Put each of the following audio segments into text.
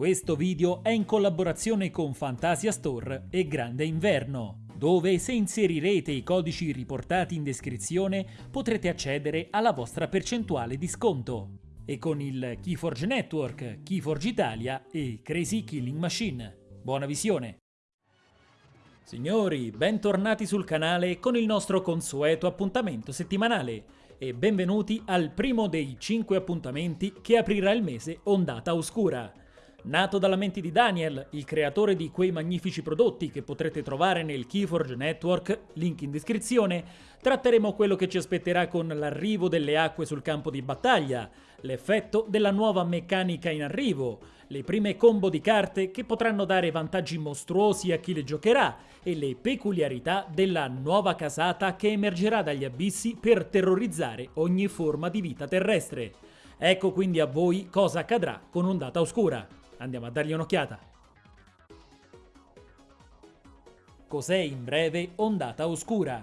Questo video è in collaborazione con Fantasia Store e Grande Inverno, dove se inserirete i codici riportati in descrizione potrete accedere alla vostra percentuale di sconto. E con il Keyforge Network, Keyforge Italia e Crazy Killing Machine. Buona visione! Signori, bentornati sul canale con il nostro consueto appuntamento settimanale e benvenuti al primo dei 5 appuntamenti che aprirà il mese Ondata Oscura. Nato dalla mente di Daniel, il creatore di quei magnifici prodotti che potrete trovare nel Keyforge Network, link in descrizione, tratteremo quello che ci aspetterà con l'arrivo delle acque sul campo di battaglia, l'effetto della nuova meccanica in arrivo, le prime combo di carte che potranno dare vantaggi mostruosi a chi le giocherà e le peculiarità della nuova casata che emergerà dagli abissi per terrorizzare ogni forma di vita terrestre. Ecco quindi a voi cosa accadrà con Ondata Oscura. Andiamo a dargli un'occhiata. Cos'è in breve Ondata Oscura?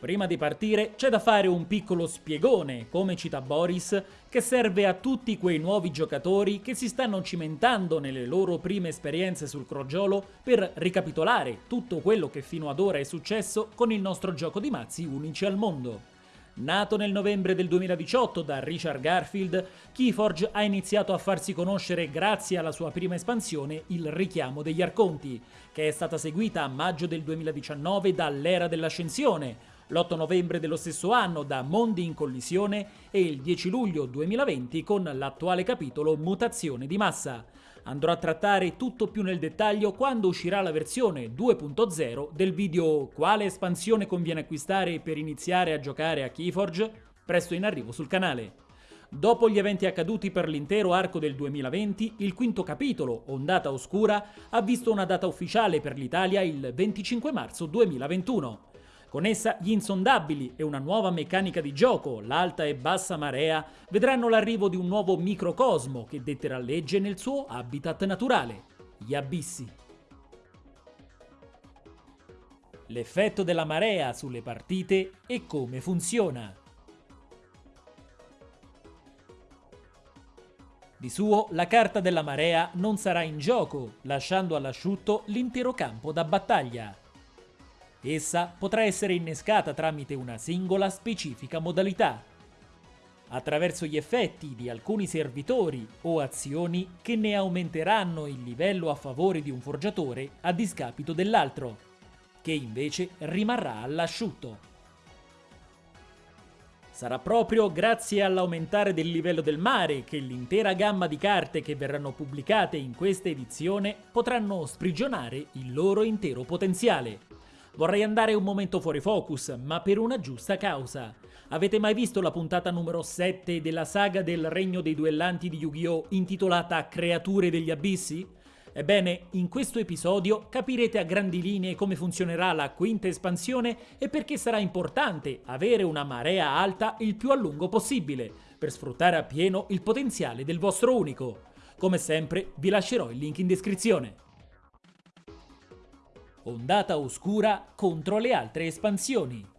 Prima di partire c'è da fare un piccolo spiegone, come cita Boris, che serve a tutti quei nuovi giocatori che si stanno cimentando nelle loro prime esperienze sul crogiolo per ricapitolare tutto quello che fino ad ora è successo con il nostro gioco di mazzi unici al mondo. Nato nel novembre del 2018 da Richard Garfield, Keyforge ha iniziato a farsi conoscere grazie alla sua prima espansione, il Richiamo degli Arconti, che è stata seguita a maggio del 2019 dall'Era dell'Ascensione, l'8 novembre dello stesso anno da Mondi in collisione e il 10 luglio 2020 con l'attuale capitolo Mutazione di massa. Andrò a trattare tutto più nel dettaglio quando uscirà la versione 2.0 del video Quale espansione conviene acquistare per iniziare a giocare a Keyforge? Presto in arrivo sul canale. Dopo gli eventi accaduti per l'intero arco del 2020, il quinto capitolo, Ondata Oscura, ha visto una data ufficiale per l'Italia il 25 marzo 2021. Con essa gli insondabili e una nuova meccanica di gioco, l'alta e bassa marea, vedranno l'arrivo di un nuovo microcosmo che detterà legge nel suo habitat naturale, gli abissi. L'effetto della marea sulle partite e come funziona. Di suo, la carta della marea non sarà in gioco, lasciando all'asciutto l'intero campo da battaglia. Essa potrà essere innescata tramite una singola specifica modalità, attraverso gli effetti di alcuni servitori o azioni che ne aumenteranno il livello a favore di un forgiatore a discapito dell'altro, che invece rimarrà all'asciutto. Sarà proprio grazie all'aumentare del livello del mare che l'intera gamma di carte che verranno pubblicate in questa edizione potranno sprigionare il loro intero potenziale. Vorrei andare un momento fuori focus, ma per una giusta causa. Avete mai visto la puntata numero 7 della saga del Regno dei Duellanti di Yu-Gi-Oh! intitolata Creature degli Abissi? Ebbene, in questo episodio capirete a grandi linee come funzionerà la quinta espansione e perché sarà importante avere una marea alta il più a lungo possibile, per sfruttare appieno il potenziale del vostro unico. Come sempre vi lascerò il link in descrizione ondata oscura contro le altre espansioni.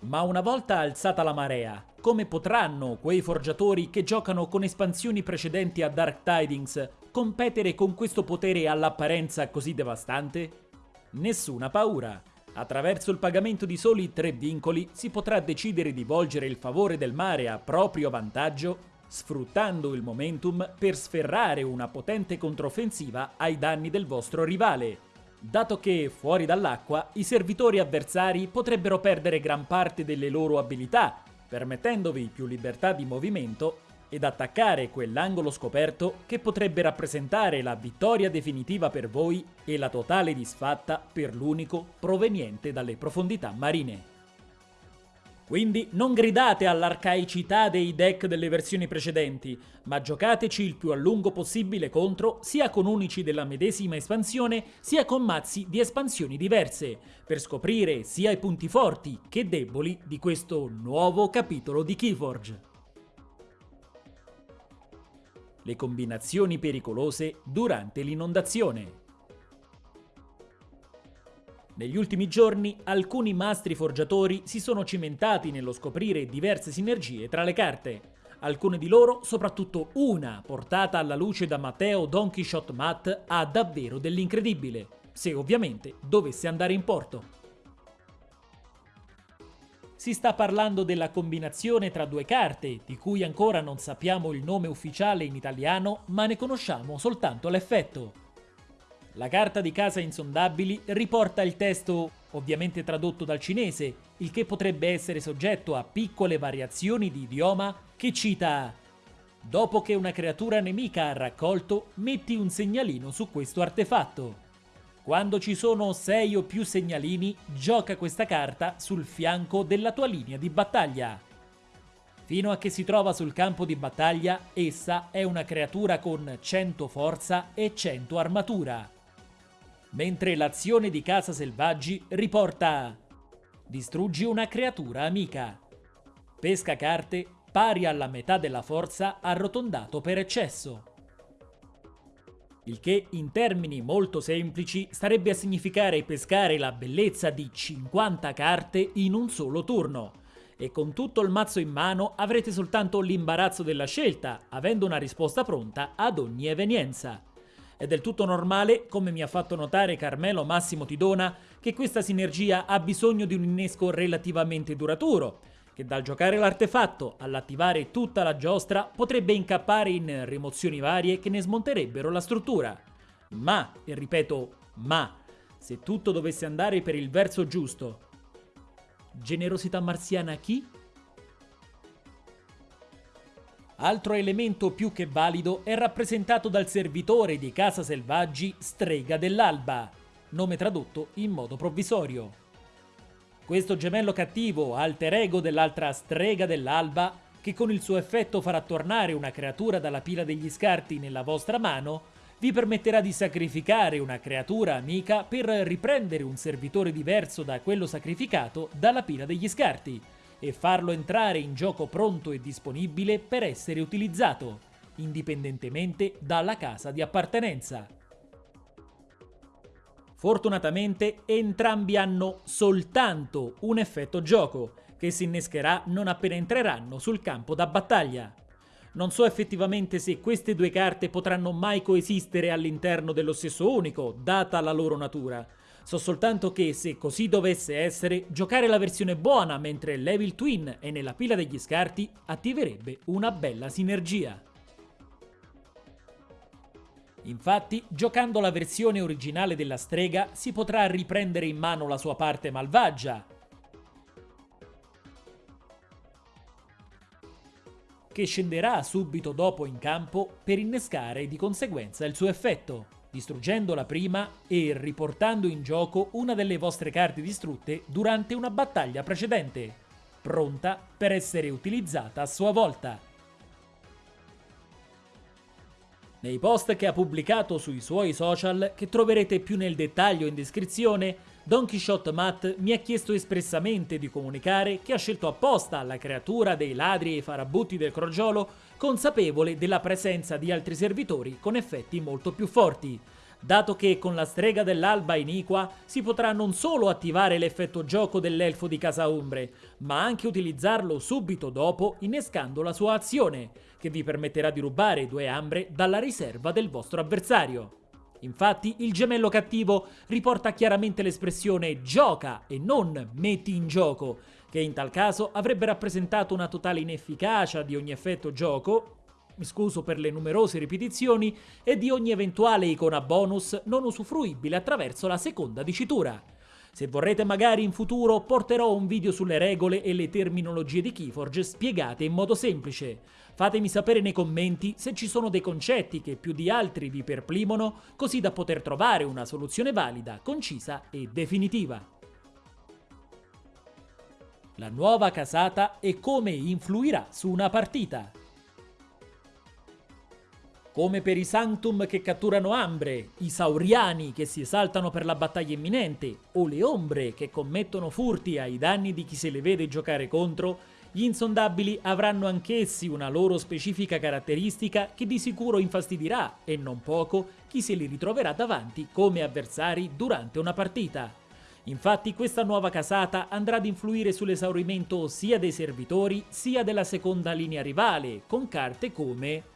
Ma una volta alzata la marea, come potranno quei forgiatori che giocano con espansioni precedenti a Dark Tidings competere con questo potere all'apparenza così devastante? Nessuna paura. Attraverso il pagamento di soli tre vincoli si potrà decidere di volgere il favore del mare a proprio vantaggio sfruttando il momentum per sferrare una potente controffensiva ai danni del vostro rivale, dato che, fuori dall'acqua, i servitori avversari potrebbero perdere gran parte delle loro abilità, permettendovi più libertà di movimento ed attaccare quell'angolo scoperto che potrebbe rappresentare la vittoria definitiva per voi e la totale disfatta per l'unico proveniente dalle profondità marine. Quindi non gridate all'arcaicità dei deck delle versioni precedenti, ma giocateci il più a lungo possibile contro sia con unici della medesima espansione sia con mazzi di espansioni diverse, per scoprire sia i punti forti che deboli di questo nuovo capitolo di Keyforge. Le combinazioni pericolose durante l'inondazione Negli ultimi giorni alcuni mastri forgiatori si sono cimentati nello scoprire diverse sinergie tra le carte. Alcune di loro, soprattutto una portata alla luce da Matteo Don Quixote Matt, ha davvero dell'incredibile, se ovviamente dovesse andare in porto. Si sta parlando della combinazione tra due carte, di cui ancora non sappiamo il nome ufficiale in italiano, ma ne conosciamo soltanto l'effetto. La carta di casa insondabili riporta il testo, ovviamente tradotto dal cinese, il che potrebbe essere soggetto a piccole variazioni di idioma, che cita Dopo che una creatura nemica ha raccolto, metti un segnalino su questo artefatto. Quando ci sono 6 o più segnalini, gioca questa carta sul fianco della tua linea di battaglia. Fino a che si trova sul campo di battaglia, essa è una creatura con 100 forza e 100 armatura mentre l'azione di Casa Selvaggi riporta Distruggi una creatura amica. Pesca carte pari alla metà della forza arrotondato per eccesso. Il che in termini molto semplici starebbe a significare pescare la bellezza di 50 carte in un solo turno. E con tutto il mazzo in mano avrete soltanto l'imbarazzo della scelta, avendo una risposta pronta ad ogni evenienza. È del tutto normale, come mi ha fatto notare Carmelo Massimo Tidona, che questa sinergia ha bisogno di un innesco relativamente duraturo, che dal giocare l'artefatto all'attivare tutta la giostra potrebbe incappare in rimozioni varie che ne smonterebbero la struttura. Ma, e ripeto, ma, se tutto dovesse andare per il verso giusto, generosità marziana chi? Altro elemento più che valido è rappresentato dal servitore di Casa Selvaggi Strega dell'Alba, nome tradotto in modo provvisorio. Questo gemello cattivo, alter ego dell'altra Strega dell'Alba, che con il suo effetto farà tornare una creatura dalla pila degli scarti nella vostra mano, vi permetterà di sacrificare una creatura amica per riprendere un servitore diverso da quello sacrificato dalla pila degli scarti, e farlo entrare in gioco pronto e disponibile per essere utilizzato, indipendentemente dalla casa di appartenenza. Fortunatamente entrambi hanno soltanto un effetto gioco, che si innescherà non appena entreranno sul campo da battaglia. Non so effettivamente se queste due carte potranno mai coesistere all'interno dello stesso unico, data la loro natura, So soltanto che se così dovesse essere, giocare la versione buona mentre l'Evil Twin è nella pila degli scarti attiverebbe una bella sinergia. Infatti, giocando la versione originale della strega si potrà riprendere in mano la sua parte malvagia, che scenderà subito dopo in campo per innescare di conseguenza il suo effetto distruggendola prima e riportando in gioco una delle vostre carte distrutte durante una battaglia precedente, pronta per essere utilizzata a sua volta. Nei post che ha pubblicato sui suoi social, che troverete più nel dettaglio in descrizione, Don Quixote Matt mi ha chiesto espressamente di comunicare che ha scelto apposta la creatura dei ladri e farabutti del crogiolo consapevole della presenza di altri servitori con effetti molto più forti, dato che con la strega dell'alba iniqua si potrà non solo attivare l'effetto gioco dell'elfo di Casa Umbre, ma anche utilizzarlo subito dopo innescando la sua azione, che vi permetterà di rubare due ambre dalla riserva del vostro avversario. Infatti il gemello cattivo riporta chiaramente l'espressione gioca e non metti in gioco, che in tal caso avrebbe rappresentato una totale inefficacia di ogni effetto gioco, mi scuso per le numerose ripetizioni, e di ogni eventuale icona bonus non usufruibile attraverso la seconda dicitura. Se vorrete magari in futuro porterò un video sulle regole e le terminologie di Keyforge spiegate in modo semplice. Fatemi sapere nei commenti se ci sono dei concetti che più di altri vi perplimono, così da poter trovare una soluzione valida, concisa e definitiva. La nuova casata e come influirà su una partita. Come per i Sanctum che catturano Ambre, i Sauriani che si esaltano per la battaglia imminente, o le Ombre che commettono furti ai danni di chi se le vede giocare contro, gli insondabili avranno anch'essi una loro specifica caratteristica che di sicuro infastidirà, e non poco, chi se li ritroverà davanti come avversari durante una partita. Infatti questa nuova casata andrà ad influire sull'esaurimento sia dei servitori sia della seconda linea rivale, con carte come...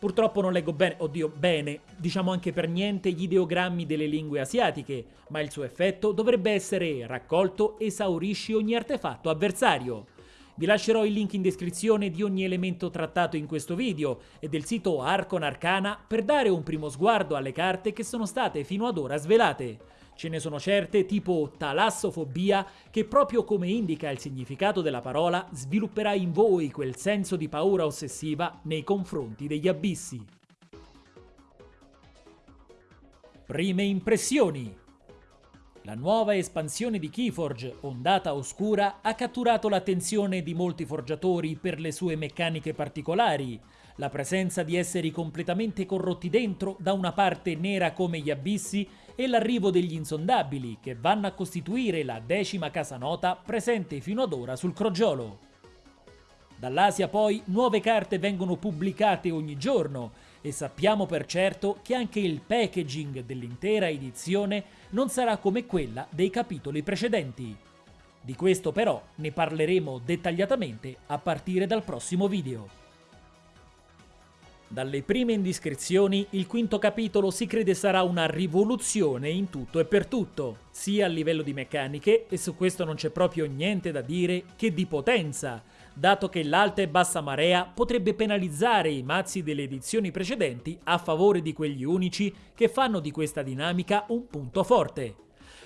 Purtroppo non leggo bene, oddio, bene, diciamo anche per niente gli ideogrammi delle lingue asiatiche, ma il suo effetto dovrebbe essere raccolto esaurisci ogni artefatto avversario. Vi lascerò il link in descrizione di ogni elemento trattato in questo video e del sito Arcon Arcana per dare un primo sguardo alle carte che sono state fino ad ora svelate. Ce ne sono certe tipo talassofobia che proprio come indica il significato della parola svilupperà in voi quel senso di paura ossessiva nei confronti degli abissi. Prime impressioni la nuova espansione di Keyforge, Ondata Oscura, ha catturato l'attenzione di molti forgiatori per le sue meccaniche particolari, la presenza di esseri completamente corrotti dentro, da una parte nera come gli abissi, e l'arrivo degli insondabili, che vanno a costituire la decima casanota presente fino ad ora sul crogiolo. Dall'Asia poi nuove carte vengono pubblicate ogni giorno e sappiamo per certo che anche il packaging dell'intera edizione non sarà come quella dei capitoli precedenti. Di questo però ne parleremo dettagliatamente a partire dal prossimo video. Dalle prime indiscrezioni, il quinto capitolo si crede sarà una rivoluzione in tutto e per tutto, sia a livello di meccaniche, e su questo non c'è proprio niente da dire, che di potenza, dato che l'alta e bassa marea potrebbe penalizzare i mazzi delle edizioni precedenti a favore di quegli unici che fanno di questa dinamica un punto forte.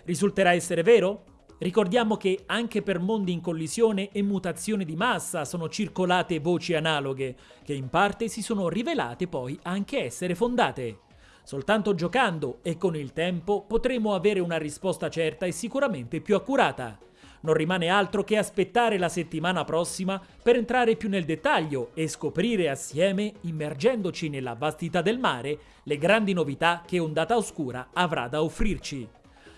Risulterà essere vero? Ricordiamo che anche per mondi in collisione e mutazioni di massa sono circolate voci analoghe, che in parte si sono rivelate poi anche essere fondate. Soltanto giocando e con il tempo potremo avere una risposta certa e sicuramente più accurata. Non rimane altro che aspettare la settimana prossima per entrare più nel dettaglio e scoprire assieme, immergendoci nella vastità del mare, le grandi novità che Ondata Oscura avrà da offrirci.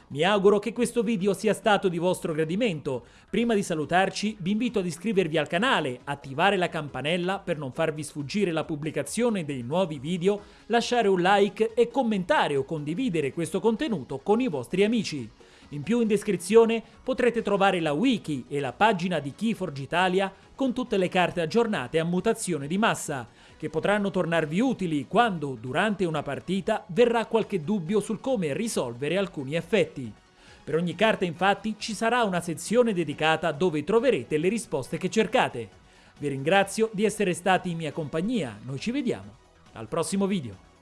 Mi auguro che questo video sia stato di vostro gradimento. Prima di salutarci vi invito ad iscrivervi al canale, attivare la campanella per non farvi sfuggire la pubblicazione dei nuovi video, lasciare un like e commentare o condividere questo contenuto con i vostri amici. In più in descrizione potrete trovare la wiki e la pagina di Keyforge Italia con tutte le carte aggiornate a mutazione di massa, che potranno tornarvi utili quando, durante una partita, verrà qualche dubbio sul come risolvere alcuni effetti. Per ogni carta infatti ci sarà una sezione dedicata dove troverete le risposte che cercate. Vi ringrazio di essere stati in mia compagnia, noi ci vediamo al prossimo video.